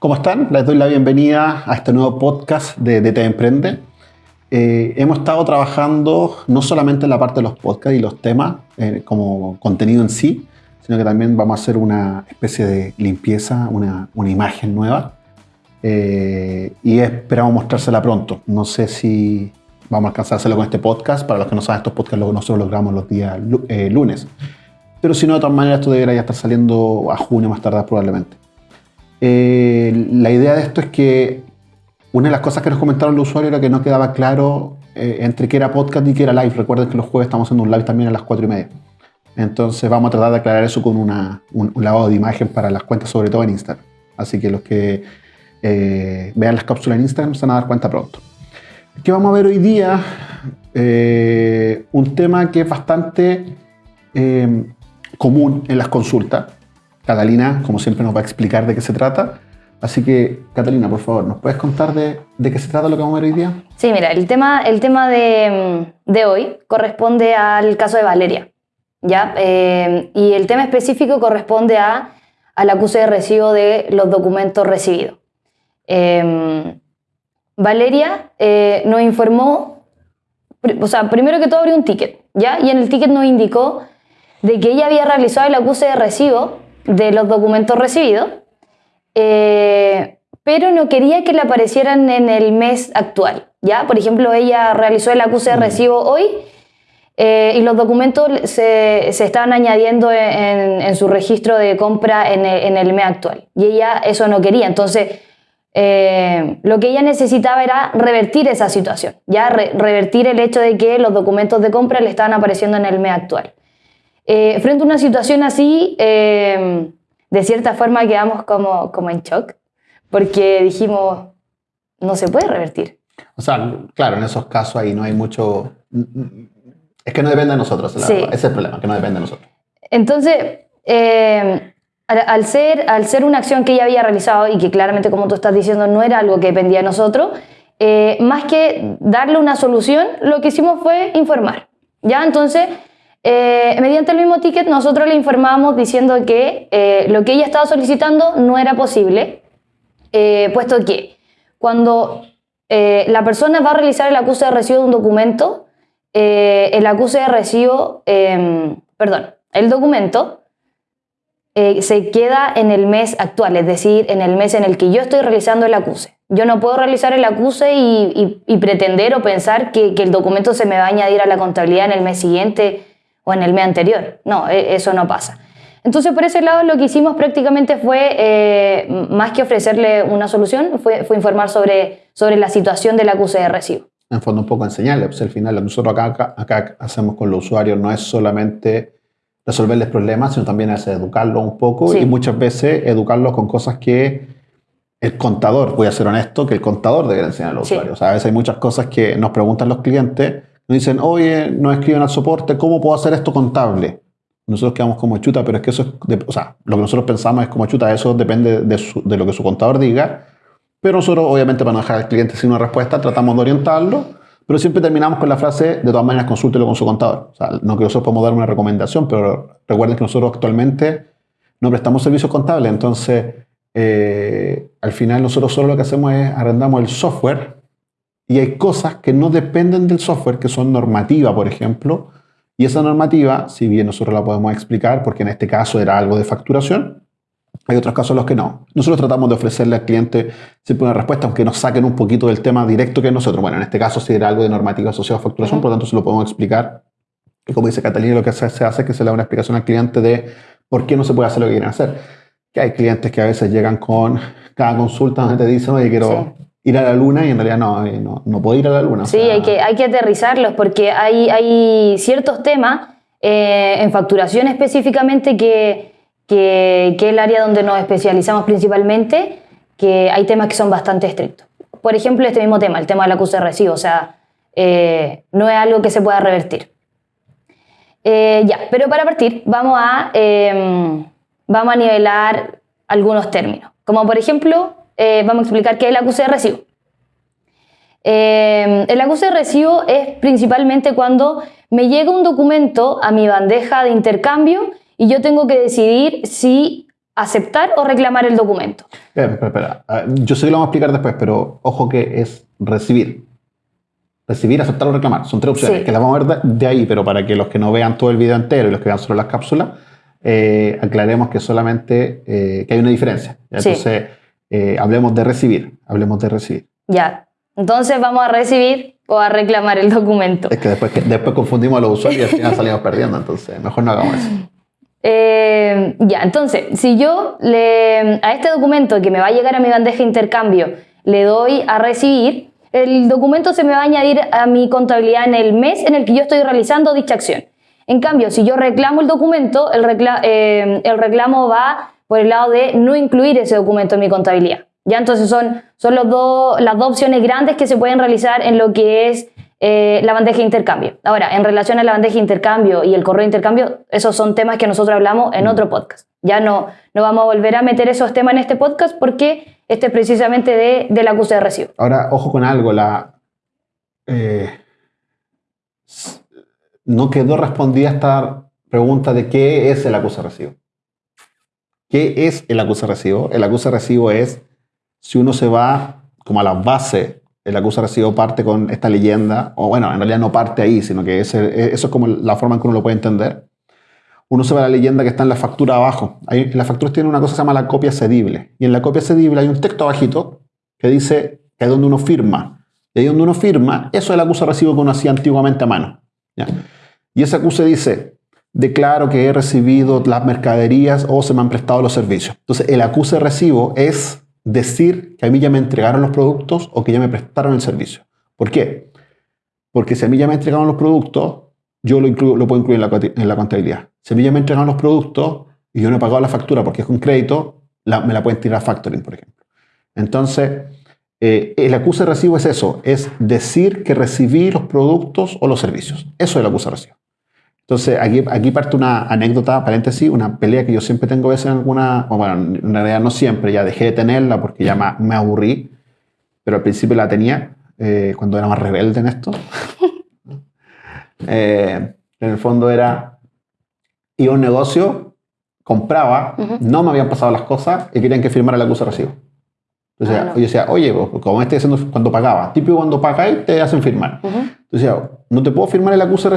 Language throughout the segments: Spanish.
¿Cómo están? Les doy la bienvenida a este nuevo podcast de DT Emprende. Eh, hemos estado trabajando no solamente en la parte de los podcasts y los temas eh, como contenido en sí, sino que también vamos a hacer una especie de limpieza, una, imagen nueva. Eh, y esperamos mostrársela pronto. No sé si vamos a alcanzar a con este podcast. Para los que no saben, estos podcasts nosotros los grabamos los días lunes. Pero si no, de todas maneras, esto debería estar saliendo a junio más tarde probablemente. Eh, la idea de esto es que una de las cosas que nos comentaron los usuarios era que no quedaba claro eh, entre qué era podcast y qué era live. Recuerden que los jueves estamos haciendo un live también a las 4 y media. Entonces vamos a tratar de aclarar eso con una, un, lavado de imagen para las cuentas, sobre todo en Instagram. Así que los que eh, vean las cápsulas en Instagram se van a dar cuenta pronto. ¿Qué vamos a ver hoy día? un tema que es bastante común en las consultas. Catalina, como siempre, nos va a explicar de qué se trata. Así que, Catalina, por favor, ¿nos puedes contar de, qué se trata lo que vamos a ver hoy día? Sí, mira, el tema, el tema de, hoy corresponde al caso de Valeria. ¿ya? Eh, y el tema específico corresponde a, al acuse de recibo de los documentos recibidos. Eh, Valeria eh, nos informó, o sea, primero que todo abrió un ticket, ¿ya? Y en el ticket nos indicó de que ella había realizado el acuse de recibo de los documentos recibidos, eh, pero no quería que le aparecieran en el mes actual. ¿ya? Por ejemplo, ella realizó el acuse de mm. recibo hoy eh, y los documentos se, se estaban añadiendo en, su registro de compra en el, mes actual. Y ella eso no quería. Entonces, eh, lo que ella necesitaba era revertir esa situación, ya revertir el hecho de que los documentos de compra le estaban apareciendo en el mes actual. Eh, frente a una situación así, eh, de cierta forma quedamos como, como en shock, porque dijimos, no se puede revertir. O sea, claro, en esos casos ahí no hay mucho... Es que no depende de nosotros, ese es el problema, que no depende de nosotros. Entonces, eh, al, ser, al ser una acción que ella había realizado y que claramente, como tú estás diciendo, no era algo que dependía de nosotros, más que darle una solución, lo que hicimos fue informar. ¿Ya? Entonces, eh, mediante el mismo ticket nosotros le informamos diciendo que eh, lo que ella estaba solicitando no era posible, eh, puesto que cuando la persona va a realizar el acuse de recibo de un documento, el acuse de recibo, em, perdón, el documento se queda en el mes actual, es decir, en el mes en el que yo estoy realizando el acuse. Yo no puedo realizar el acuse y, pretender o pensar que, que, el documento se me va a añadir a la contabilidad en el mes siguiente o en el mes anterior. No, e, eso no pasa. Entonces, por ese lado, lo que hicimos prácticamente fue, eh, más que ofrecerle una solución, fue, fue, informar sobre, sobre la situación del acuse de recibo. En fondo, un poco enseñarle. Pues al final, nosotros acá, acá, hacemos con los usuarios no es solamente resolverles problemas, sino también es educarlos un poco y muchas veces educarlos con cosas que el contador, voy a ser honesto, que el contador debe enseñar a los usuarios. a veces hay muchas cosas que nos preguntan los clientes dicen, oye, nos escriben al soporte, ¿cómo puedo hacer esto contable? Nosotros quedamos como chuta, pero es que eso es, o sea, lo que nosotros pensamos es como chuta, eso depende de, lo que su contador diga, pero nosotros obviamente para no dejar al cliente sin una respuesta tratamos de orientarlo, pero siempre terminamos con la frase, de todas maneras consúltelo con su contador. O sea, no que nosotros podamos dar una recomendación, pero recuerden que nosotros actualmente no prestamos servicios contables, entonces eh, al final nosotros solo lo que hacemos es arrendamos el software y hay cosas que no dependen del software, que son normativa, por ejemplo, y esa normativa, si bien nosotros la podemos explicar, porque en este caso era algo de facturación, hay otros casos en los que no. Nosotros tratamos de ofrecerle al cliente siempre una respuesta, aunque nos saquen un poquito del tema directo que nosotros. Bueno, en este caso si era algo de normativa asociada a facturación, por lo tanto se lo podemos explicar. Y como dice Catalina, lo que se hace es que se le da una explicación al cliente de por qué no se puede hacer lo que quieren hacer. Que hay clientes que a veces llegan con cada consulta donde te dicen, oye, quiero ir a la luna y en realidad no, eh, no, no puedo ir a la luna. Sí, hay, que, hay que aterrizarlos porque hay, hay ciertos temas eh, en facturación específicamente que, que, que, es el área donde nos especializamos principalmente, que hay temas que son bastante estrictos. Por ejemplo, este mismo tema, el tema del acuse de recibo, o sea, eh, no es algo que se pueda revertir. ya, pero para partir vamos a, vamos a nivelar algunos términos, como por ejemplo eh, vamos a explicar qué es el acuse de recibo. Eh, el acuse de recibo es principalmente cuando me llega un documento a mi bandeja de intercambio y yo tengo que decidir si aceptar o reclamar el documento. Espera, espera, Yo sé que lo vamos a explicar después, pero ojo que es recibir. Recibir, aceptar o reclamar. Son tres opciones, que las vamos a ver de, ahí, pero para que los que no vean todo el video entero y los que vean solo las cápsulas, eh, aclaremos que solamente eh, que hay una diferencia. Entonces, eh, hablemos de recibir, hablemos de recibir. Ya, entonces vamos a recibir o a reclamar el documento. Es que después, después confundimos a los usuarios y al final salimos perdiendo, entonces mejor no hagamos eso. Eh, ya, entonces, si yo le, a este documento que me va a llegar a mi bandeja de intercambio le doy a recibir, el documento se me va a añadir a mi contabilidad en el mes en el que yo estoy realizando dicha acción. En cambio, si yo reclamo el documento, el, eh, el reclamo va por el lado de no incluir ese documento en mi contabilidad. Ya entonces son, son los las dos opciones grandes que se pueden realizar en lo que es eh, la bandeja de intercambio. Ahora, en relación a la bandeja de intercambio y el correo de intercambio, esos son temas que nosotros hablamos en mm. otro podcast. Ya no, no vamos a volver a meter esos temas en este podcast porque este es precisamente de, de la acuse de recibo. Ahora, ojo con algo, la, eh, no quedó respondida esta pregunta de qué es el acuse de recibo. ¿Qué es el acuse de recibo? El acuse de recibo es si uno se va como a la base el acuse recibo parte con esta leyenda, o bueno, en realidad no parte ahí, sino que eso es como la forma en que uno lo puede entender. Uno se va a la leyenda que está en la factura abajo. Ahí, en las facturas tiene una cosa que se llama la copia cedible. Y en la copia cedible hay un texto abajito que dice que es donde uno firma. Y ahí donde uno firma, eso es el acuse recibo que uno hacía antiguamente a mano. Y ese acuse dice, declaro que he recibido las mercaderías o se me han prestado los servicios. Entonces, el acuse recibo es decir que a mí ya me entregaron los productos o que ya me prestaron el servicio. ¿Por qué? Porque si a mí ya me entregaron los productos, yo lo, puedo incluir en la, contabilidad. Si a mí ya me entregaron los productos y yo no he pagado la factura porque es con crédito, me la pueden tirar a factoring, por ejemplo. Entonces, eh, el acuse recibo es eso, es decir que recibí los productos o los servicios. Eso es el acuse recibo. Entonces, aquí, aquí parte una anécdota, paréntesis, una pelea que yo siempre tengo a veces en alguna, o bueno, en realidad no siempre, ya dejé de tenerla porque ya me, aburrí, pero al principio la tenía eh, cuando era más rebelde en esto. Eh, en el fondo era, iba a un negocio, compraba, no me habían pasado las cosas y querían que firmara el acuse de recibo. Entonces ah, yo decía, oye, pues, como estoy haciendo cuando pagaba, típico cuando pagáis te hacen firmar. Entonces no te puedo firmar el acuse de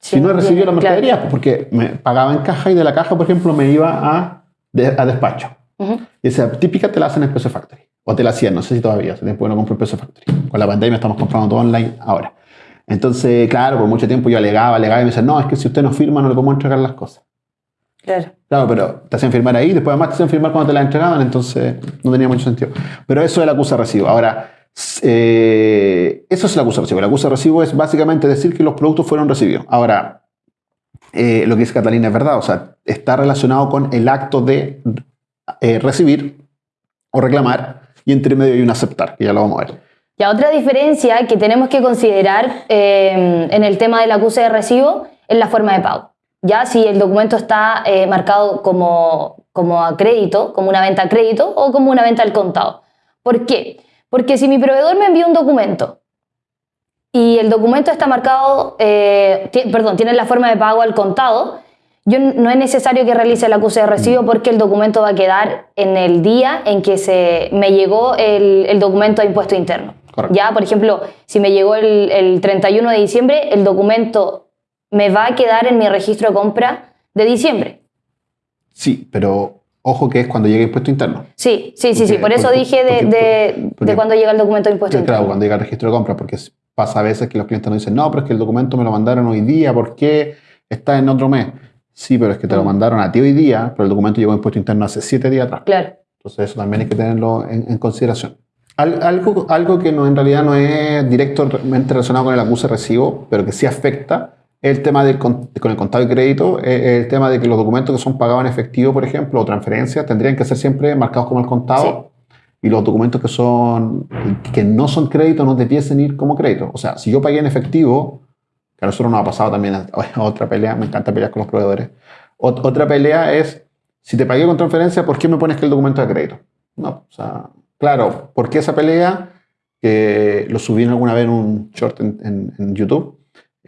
si no recibía la mercadería, pues, porque me pagaba en caja y de la caja, por ejemplo, me iba a, a despacho. Y esa típica te la hacen en PC Factory. O te la hacían, no sé si todavía, hace tiempo no compro en PC Factory. Con la pandemia estamos comprando todo online ahora. Entonces, claro, por mucho tiempo yo alegaba, alegaba y me decían, no, es que si usted no firma no le podemos entregar las cosas. Claro. Claro, pero te hacían firmar ahí, después además te hacían firmar cuando te la entregaban, entonces no tenía mucho sentido. Pero eso es el acusa recibo. Ahora, eh, eso es el acusa recibo. El acusa recibo es básicamente decir que los productos fueron recibidos. Ahora, eh, lo que dice Catalina es verdad, o sea, está relacionado con el acto de eh, recibir o reclamar y entre medio hay un aceptar, que ya lo vamos a ver. Y otra diferencia que tenemos que considerar eh, en el tema del acuse de recibo es la forma de pago. Ya si el documento está marcado como, como a crédito, como una venta a crédito o como una venta al contado. ¿Por qué? Porque si mi proveedor me envía un documento y el documento está marcado, eh, perdón, tiene la forma de pago al contado, yo no es necesario que realice el acuse de recibo porque el documento va a quedar en el día en que se me llegó el, documento de impuesto interno. Ya, por ejemplo, si me llegó el, el 31 de diciembre, el documento me va a quedar en mi registro de compra de diciembre. Sí, pero ojo que es cuando llega impuesto interno. Sí, sí, sí, sí. Por eso dije de, de, cuando llega el documento de impuesto interno. Claro, cuando llega el registro de compra, porque pasa a veces que los clientes nos dicen, no, pero es que el documento me lo mandaron hoy día, ¿por qué está en otro mes? Sí, pero es que te lo mm. mandaron a ti hoy día, pero el documento llegó en impuesto interno hace siete días atrás. Claro. Entonces eso también hay que tenerlo en, consideración. algo, algo que no, en realidad no es directamente relacionado con el acuse recibo, pero que sí afecta, el tema del, con el contado de crédito, es el tema de que los documentos que son pagados en efectivo, por ejemplo, o transferencias, tendrían que ser siempre marcados como el contado y los documentos que, son, que no son crédito no debiesen ir como crédito. O sea, si yo pagué en efectivo, que a nosotros nos ha pasado también otra pelea, me encanta pelear con los proveedores. otra pelea es, si te pagué con transferencia, ¿por qué me pones que el documento de crédito? No, o sea, claro, ¿por qué esa pelea? Que lo subí alguna vez en un short en, en, YouTube.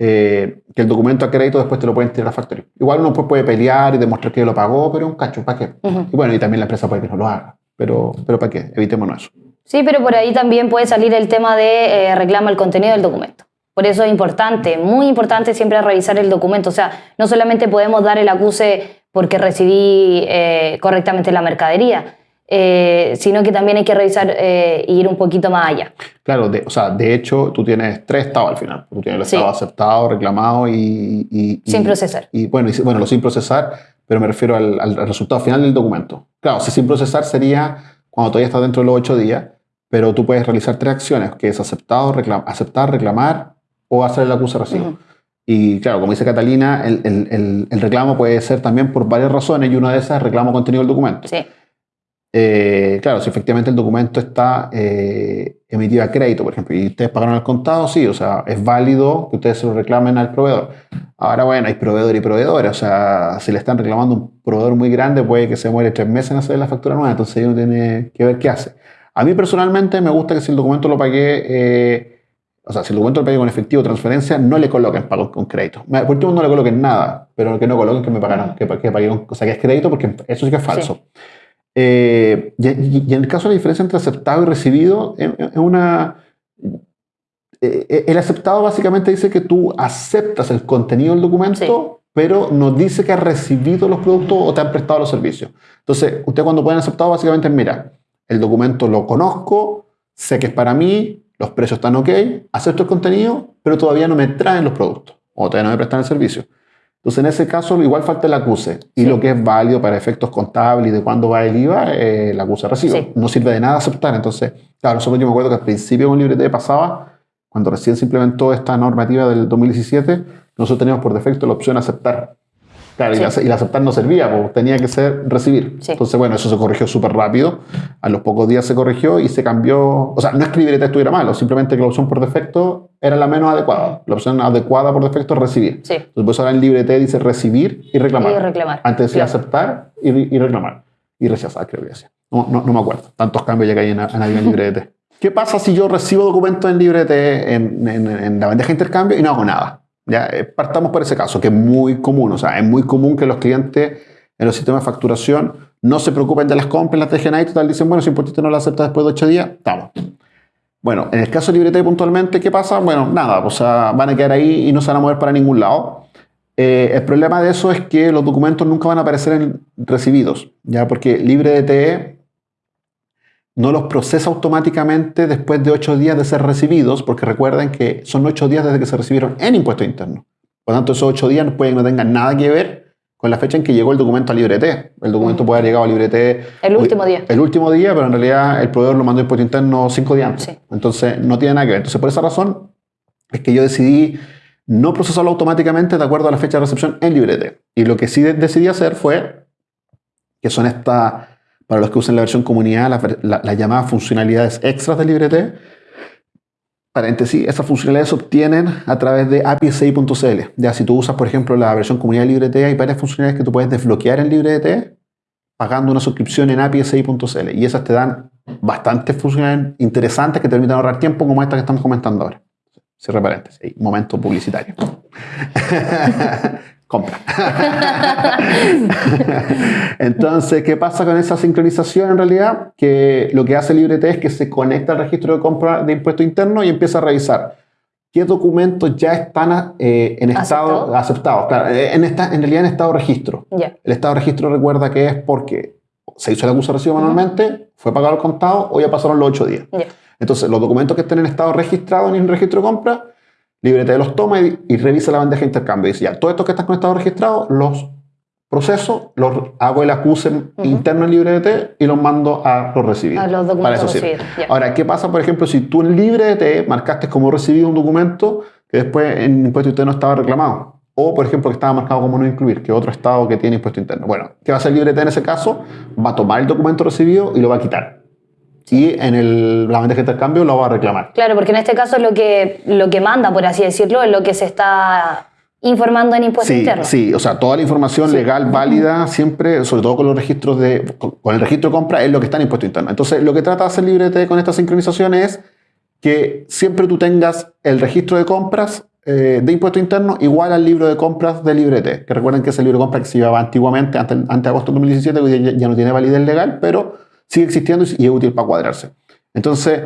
Eh, que el documento a crédito después te lo pueden tirar a factoría. Igual uno puede pelear y demostrar que lo pagó, pero un cacho, ¿para qué? Y bueno, y también la empresa puede que no lo haga, pero, pero ¿para qué? Evitémonos eso. Sí, pero por ahí también puede salir el tema de eh, reclama el contenido del documento. Por eso es importante, muy importante siempre revisar el documento. O sea, no solamente podemos dar el acuse porque recibí eh, correctamente la mercadería, eh, sino que también hay que revisar e ir un poquito más allá. Claro, de, o sea, de hecho tú tienes tres estados al final. Tú tienes el estado aceptado, reclamado y, Sin procesar. Y bueno, y, bueno, lo sin procesar, pero me refiero al, al, resultado final del documento. Claro, si sin procesar sería cuando todavía está dentro de los ocho días, pero tú puedes realizar tres acciones, que es aceptado, aceptar, reclamar o hacer el acuse recibo. Y claro, como dice Catalina, el, el, el, reclamo puede ser también por varias razones y una de esas es reclamo contenido del documento. Sí. Eh, claro, si efectivamente el documento está eh, emitido a crédito, por ejemplo, y ustedes pagaron el contado, sí, o sea, es válido que ustedes se lo reclamen al proveedor. Ahora, bueno, hay proveedor y proveedores, o sea, si le están reclamando un proveedor muy grande, puede que se muere tres meses en hacer la factura nueva, entonces uno tiene que ver qué hace. A mí personalmente me gusta que si el documento lo pagué, eh, o sea, si el documento lo pagué con efectivo o transferencia, no le coloquen pago con crédito. Por último, no le coloquen nada, pero que no coloquen que me pagaron, que, que pagué con, o sea, que es crédito, porque eso sí que es falso. Eh, y, en el caso de la diferencia entre aceptado y recibido, es una... Eh, el aceptado básicamente dice que tú aceptas el contenido del documento, pero no dice que has recibido los productos o te han prestado los servicios. Entonces, usted cuando pueden aceptado, básicamente mira, el documento lo conozco, sé que es para mí, los precios están ok, acepto el contenido, pero todavía no me traen los productos o todavía no me prestan el servicio. Entonces, en ese caso, igual falta el acuse. Y lo que es válido para efectos contables y de cuándo va el IVA, eh, el acuse recibo. No sirve de nada aceptar. Entonces, claro, nosotros yo me acuerdo que al principio con LibreT pasaba, cuando recién se implementó esta normativa del 2017, nosotros teníamos por defecto la opción aceptar. Claro, y, la, aceptar no servía, porque tenía que ser recibir. Entonces, bueno, eso se corrigió súper rápido. A los pocos días se corrigió y se cambió. O sea, no es que LibreT estuviera malo, simplemente que la opción por defecto era la menos adecuada. La opción adecuada por defecto es recibir. Sí. Entonces, pues ahora en LibreT dice recibir y reclamar. Y reclamar. Antes decía aceptar y, reclamar. Y rechazar, creo que decía. No, no, no, me acuerdo. Tantos cambios ya que hay en, en, en LibreT. ¿Qué pasa si yo recibo documentos en LibreT en, en la bandeja de intercambio y no hago nada? Ya, eh, partamos por ese caso, que es muy común. O sea, es muy común que los clientes en los sistemas de facturación no se preocupen de las compras, las dejen ahí, total, dicen, bueno, si importista no la acepta después de ocho días, estamos. Bueno, en el caso de Librete puntualmente, ¿qué pasa? Bueno, nada, o sea, van a quedar ahí y no se van a mover para ningún lado. Eh, el problema de eso es que los documentos nunca van a aparecer en recibidos, ¿ya? Porque LibreDT no los procesa automáticamente después de ocho días de ser recibidos, porque recuerden que son ocho días desde que se recibieron en impuesto interno. Por lo tanto, esos ocho días pueden no tengan nada que ver con la fecha en que llegó el documento a LibreT. El documento puede haber llegado a LibreT... El último día. El último día, pero en realidad el proveedor lo mandó a impuesto interno cinco días antes. Entonces, no tiene nada que ver. Entonces, por esa razón es que yo decidí no procesarlo automáticamente de acuerdo a la fecha de recepción en LibreT. Y lo que sí decidí hacer fue, que son estas para los que usen la versión comunidad, las la, llamadas funcionalidades extras de LibreT. Paréntesis, esas funcionalidades se obtienen a través de api6.cl. Ya si tú usas, por ejemplo, la versión comunidad de LibreT, hay varias funcionalidades que tú puedes desbloquear en LibreT pagando una suscripción en api6.cl. Y esas te dan bastantes funcionalidades interesantes que te permiten ahorrar tiempo, como esta que estamos comentando ahora. Cierre paréntesis, momento publicitario. compra. Entonces, ¿qué pasa con esa sincronización en realidad? Que lo que hace LibreT es que se conecta al registro de compra de impuesto interno y empieza a revisar qué documentos ya están eh, en estado aceptados. Claro, eh, en, esta, en realidad en estado registro. El estado registro recuerda que es porque se hizo el acuso de recibo manualmente, fue pagado el contado o ya pasaron los ocho días. Entonces, los documentos que estén en estado registrado en el registro de compra Librete los toma y, revisa la bandeja de intercambio. Dice, ya, todos estos que están conectados registrados, los proceso, los, hago el acuse interno en LibreDT y los mando a los recibidos. A los documentos recibidos. Ahora, ¿qué pasa, por ejemplo, si tú en LibreDT marcaste como recibido un documento que después en impuesto interno estaba reclamado? O, por ejemplo, que estaba marcado como no incluir, que otro estado que tiene impuesto interno. Bueno, ¿qué va a hacer LibreDT en ese caso? Va a tomar el documento recibido y lo va a quitar y en el, la bandeja de intercambio lo va a reclamar. Claro, porque en este caso lo que, lo que manda, por así decirlo, es lo que se está informando en impuestos sí, internos. Sí, o sea, toda la información legal válida siempre, sobre todo con los registros de, con el registro de compra, es lo que está en impuesto interno. Entonces, lo que trata de hacer LibreT con esta sincronización es que siempre tú tengas el registro de compras eh, de impuesto interno igual al libro de compras de librete. Que recuerden que ese libro de compras que se llevaba antiguamente, antes, antes de agosto de 2017, hoy ya, ya no tiene validez legal, pero sigue existiendo y es útil para cuadrarse. Entonces,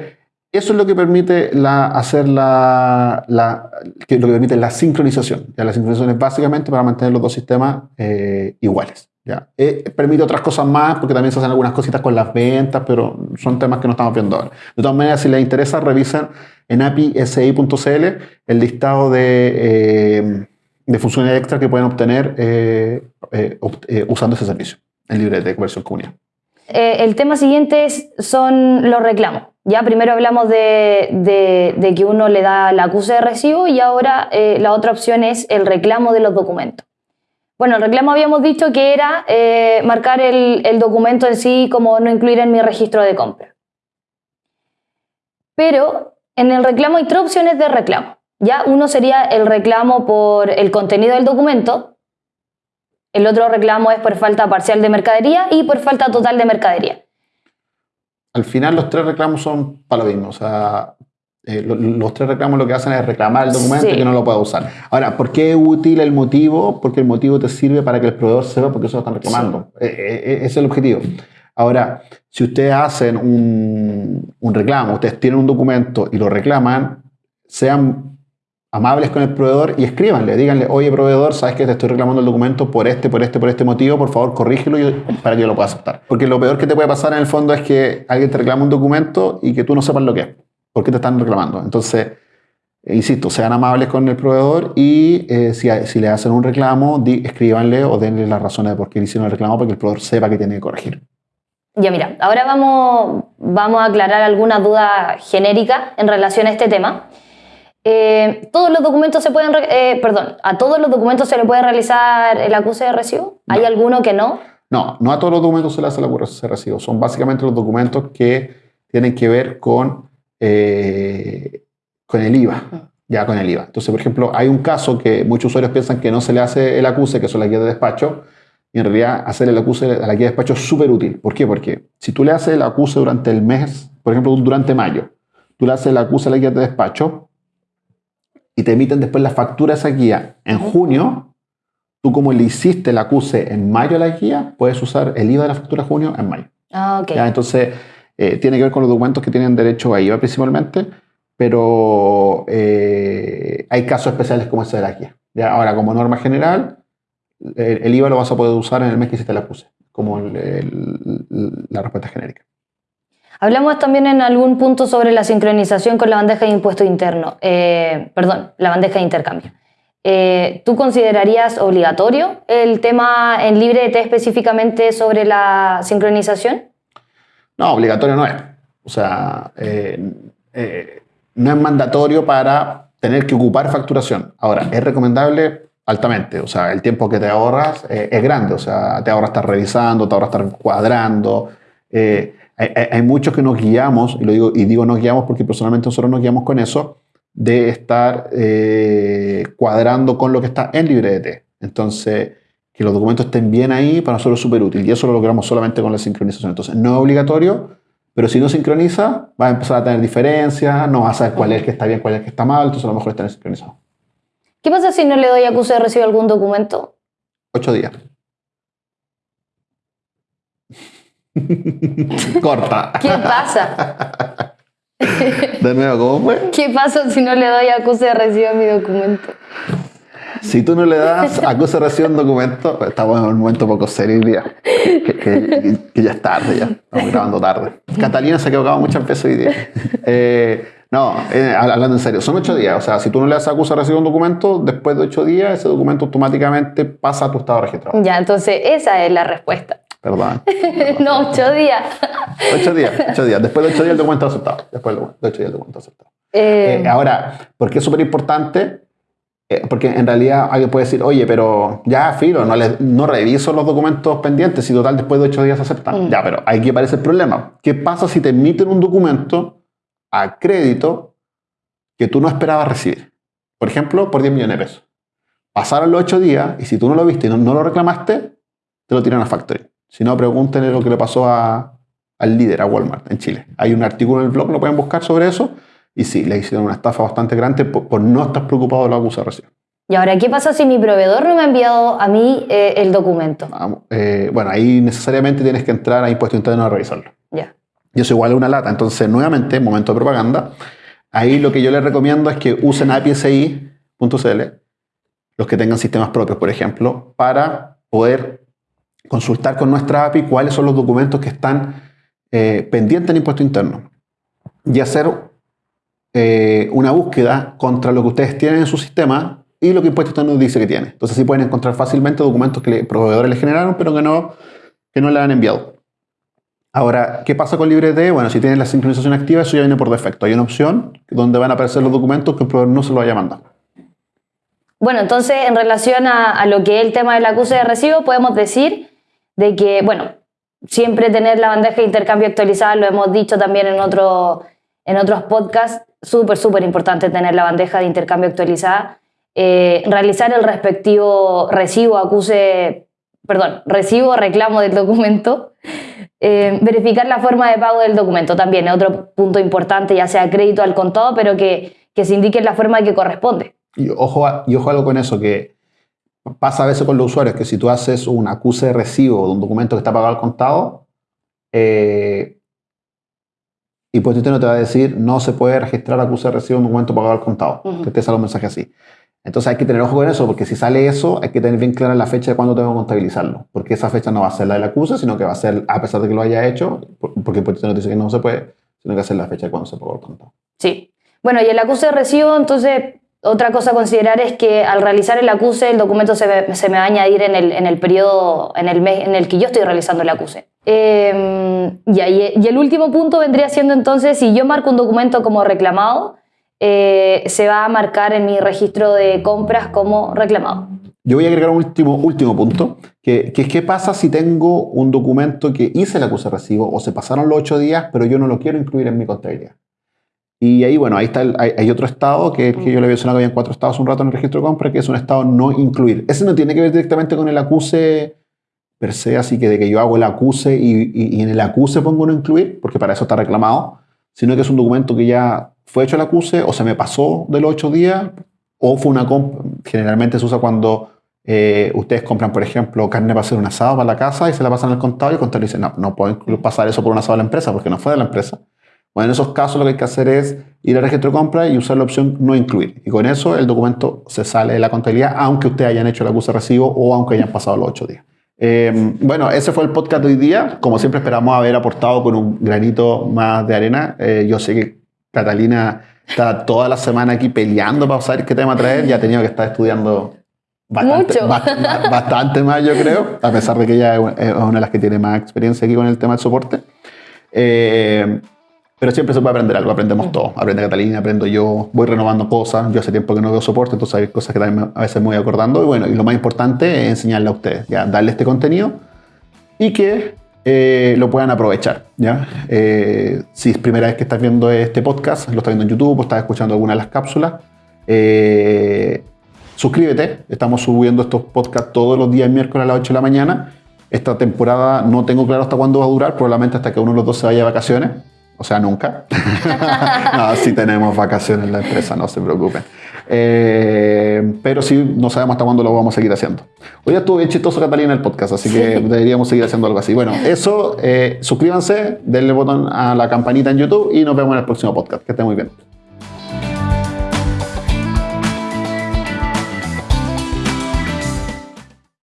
eso es lo que permite la, hacer la, la, que lo que permite la sincronización. ¿ya? La sincronización es básicamente para mantener los dos sistemas eh, iguales. ¿ya? Eh, permite otras cosas más porque también se hacen algunas cositas con las ventas, pero son temas que no estamos viendo ahora. De todas maneras, si les interesa, revisen en apisi.cl el listado de, eh, de funciones extra que pueden obtener usando ese servicio en libre de versión comunidad. El tema siguiente son los reclamos. Ya primero hablamos de, que uno le da la acuse de recibo y ahora eh, la otra opción es el reclamo de los documentos. Bueno, el reclamo habíamos dicho que era eh, marcar el, documento en sí como no incluir en mi registro de compra. Pero en el reclamo hay tres opciones de reclamo. Ya uno sería el reclamo por el contenido del documento, el otro reclamo es por falta parcial de mercadería y por falta total de mercadería al final los tres reclamos son para lo mismo. O sea, eh, los, tres reclamos lo que hacen es reclamar el documento y que no lo pueda usar. Ahora, ¿por qué es útil el motivo? Porque el motivo te sirve para que el proveedor sepa por qué se lo están reclamando. Eh, eh, ese es el objetivo. Ahora, si ustedes hacen un, un reclamo, ustedes tienen un documento y lo reclaman, sean amables con el proveedor y escríbanle, díganle, oye proveedor, sabes que te estoy reclamando el documento por este, por este, por este motivo, por favor corrígelo para que yo lo pueda aceptar. Porque lo peor que te puede pasar en el fondo es que alguien te reclama un documento y que tú no sepas lo que es, por qué te están reclamando. Entonces, eh, insisto, sean amables con el proveedor y eh, si, le hacen un reclamo, escríbanle o denle las razones de por qué le hicieron el reclamo para que el proveedor sepa que tiene que corregir. Ya mira, ahora vamos, vamos a aclarar alguna duda genérica en relación a este tema. Eh, todos los documentos se pueden, eh, perdón, a todos los documentos se le puede realizar el acuse de recibo. ¿Hay alguno que no? No, no a todos los documentos se le hace el acuse de recibo. Son básicamente los documentos que tienen que ver con, eh, con el IVA. Ya con el IVA. Entonces, por ejemplo, hay un caso que muchos usuarios piensan que no se le hace el acuse, que son las guías de despacho, y en realidad hacer el acuse a la guía de despacho es súper útil. ¿Por qué? Porque si tú le haces el acuse durante el mes, por ejemplo, durante mayo, tú le haces el acuse a la guía de despacho, y te emiten después la factura de esa guía en junio, tú como le hiciste el acuse en mayo a la guía, puedes usar el IVA de la factura de junio en mayo. Ah, ok. Entonces, eh, tiene que ver con los documentos que tienen derecho a IVA principalmente, pero eh, hay casos especiales como ese de la guía. ¿ya? Ahora, como norma general, el, IVA lo vas a poder usar en el mes que hiciste el acuse, como la respuesta genérica. Hablamos también en algún punto sobre la sincronización con la bandeja de impuesto interno, eh, perdón, la bandeja de intercambio. Eh, ¿Tú considerarías obligatorio el tema en LibreT específicamente sobre la sincronización? No, obligatorio no es. O sea, eh, no es mandatorio para tener que ocupar facturación. Ahora, es recomendable altamente. O sea, el tiempo que te ahorras es grande. O sea, te ahorras estar revisando, te ahorras estar cuadrando hay, muchos que nos guiamos, y, lo digo, y digo nos guiamos porque personalmente nosotros nos guiamos con eso, de estar eh, cuadrando con lo que está en LibreDT. Entonces, que los documentos estén bien ahí para nosotros es súper útil y eso lo logramos solamente con la sincronización. Entonces, no es obligatorio, pero si no sincroniza, va a empezar a tener diferencias, no va a saber cuál es el que está bien, cuál es el que está mal, entonces a lo mejor está sincronizado. ¿Qué pasa si no le doy acuse de recibo algún documento? Ocho días. Corta. ¿Qué pasa? De nuevo, ¿cómo fue? ¿Qué pasa si no le doy acuse de recibo a mi documento? Si tú no le das acuse de recibo a un documento, estamos en un momento poco serio hoy día. Que, ya es tarde, ya. Estamos grabando tarde. Catalina se ha equivocado muchas veces hoy día. Eh, no, eh, hablando en serio, son ocho días. O sea, si tú no le das acuse de recibo a un documento, después de ocho días, ese documento automáticamente pasa a tu estado registrado. Ya, entonces esa es la respuesta. Perdón. no, ocho días. ocho días, ocho días. Después de ocho días el documento aceptado. Después de ocho días el documento aceptado. Eh, eh, ahora, ¿por qué es súper importante? Eh, porque en realidad alguien puede decir, oye, pero ya, filo, no, no reviso los documentos pendientes y total después de ocho días aceptan. Mm. Ya, pero aquí aparece el problema. ¿Qué pasa si te emiten un documento a crédito que tú no esperabas recibir? Por ejemplo, por 10 millones de pesos. Pasaron los ocho días y si tú no lo viste y no, no lo reclamaste, te lo tiran a factory. Si no, pregúntenle lo que le pasó a, al líder, a Walmart, en Chile. Hay un artículo en el blog, lo pueden buscar sobre eso, Y sí, le hicieron una estafa bastante grande por, no estar preocupado de la acusa de recibo. Y ahora, ¿qué pasa si mi proveedor no me ha enviado a mí eh, el documento? Eh, bueno, ahí necesariamente tienes que entrar a Impuesto Interno a revisarlo. Ya. Y eso igual es una lata. Entonces, nuevamente, momento de propaganda. Ahí lo que yo les recomiendo es que usen apsi.cl, los que tengan sistemas propios, por ejemplo, para poder consultar con nuestra API cuáles son los documentos que están eh, pendientes en impuesto interno y hacer eh, una búsqueda contra lo que ustedes tienen en su sistema y lo que impuesto interno dice que tiene. Entonces sí pueden encontrar fácilmente documentos que los proveedores les generaron pero que no, que no le han enviado. Ahora, ¿qué pasa con LibreD? Bueno, si tienen la sincronización activa, eso ya viene por defecto. Hay una opción donde van a aparecer los documentos que el proveedor no se lo haya mandado. Bueno, entonces, en relación a, a lo que es el tema del acuse de recibo, podemos decir de que, bueno, siempre tener la bandeja de intercambio actualizada, lo hemos dicho también en, otro, en otros podcasts, súper, súper importante tener la bandeja de intercambio actualizada, eh, realizar el respectivo recibo, acuse, perdón, recibo, reclamo del documento, eh, verificar la forma de pago del documento también, es otro punto importante, ya sea crédito al contado, pero que, que se indique la forma que corresponde. Y ojo, y ojo algo con eso, que pasa a veces con los usuarios que si tú haces un acuse de recibo de un documento que está pagado al contado, eh, y pues no te va a decir no se puede registrar acuse de recibo de un documento pagado al contado, que te sale un mensaje así. Entonces hay que tener ojo con eso, porque si sale eso, hay que tener bien clara la fecha de cuándo tengo que contabilizarlo, porque esa fecha no va a ser la del acuse, sino que va a ser, a pesar de que lo haya hecho, porque pues no dice que no se puede, sino que va a ser la fecha de cuándo se pagó el contado. Sí. Bueno, y el acuse de recibo, entonces, otra cosa a considerar es que al realizar el acuse, el documento se me, se me va a añadir en el, en el periodo, en el mes en el que yo estoy realizando el acuse. Em, y, y, el último punto vendría siendo entonces, si yo marco un documento como reclamado, eh, se va a marcar en mi registro de compras como reclamado. Yo voy a agregar un último, último punto, que, que, es qué pasa si tengo un documento que hice el acuse recibo o se pasaron los ocho días, pero yo no lo quiero incluir en mi contabilidad. Y ahí, bueno, ahí está hay, otro estado que, que yo le había mencionado que había cuatro estados un rato en el registro de compra, que es un estado no incluir. Ese no tiene que ver directamente con el acuse per se, así que de que yo hago el acuse y, y, en el acuse pongo no incluir, porque para eso está reclamado, sino que es un documento que ya fue hecho el acuse o se me pasó de los ocho días o fue una compra. Generalmente se usa cuando eh, ustedes compran, por ejemplo, carne para hacer un asado para la casa y se la pasan al contado y el contador dice, no, no puedo pasar eso por un asado a la empresa porque no fue de la empresa. Bueno, en esos casos lo que hay que hacer es ir al registro de compra y usar la opción no incluir. Y con eso el documento se sale de la contabilidad, aunque ustedes hayan hecho el acuse de recibo o aunque hayan pasado los ocho días. Em, bueno, ese fue el podcast de hoy día. Como siempre esperamos haber aportado con un granito más de arena. Eh, yo sé que Catalina está toda la semana aquí peleando para saber qué tema traer y ha tenido que estar estudiando bastante, bastante más, yo creo, a pesar de que ella es una de las que tiene más experiencia aquí con el tema del soporte. Eh, pero siempre se puede aprender algo, aprendemos todo. Aprende Catalina, aprendo yo, voy renovando cosas. Yo hace tiempo que no veo soporte, entonces hay cosas que también a veces me voy acordando. Y bueno, y lo más importante es enseñarle a ustedes, ya, darle este contenido y que eh, lo puedan aprovechar. ¿ya? Eh, si es primera vez que estás viendo este podcast, lo estás viendo en YouTube o estás escuchando alguna de las cápsulas, eh, suscríbete. Estamos subiendo estos podcasts todos los días miércoles a las 8 de la mañana. Esta temporada no tengo claro hasta cuándo va a durar, probablemente hasta que uno de los dos se vaya de vacaciones. O sea, nunca. no, sí tenemos vacaciones en la empresa, no se preocupen. Eh, pero sí, no sabemos hasta cuándo lo vamos a seguir haciendo. Hoy estuvo bien chistoso Catalina en el podcast, así que deberíamos seguir haciendo algo así. Bueno, eso, eh, suscríbanse, denle botón a la campanita en YouTube y nos vemos en el próximo podcast. Que estén muy bien.